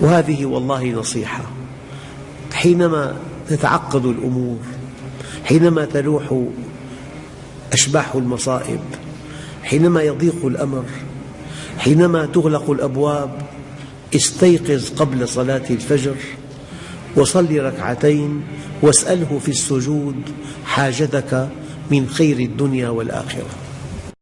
وهذه والله نصيحة. حينما تتعقد الأمور حينما تلوح أشباح المصائب حينما يضيق الأمر حينما تغلق الأبواب استيقظ قبل صلاة الفجر وصل ركعتين واسأله في السجود حاجتك من خير الدنيا والآخرة.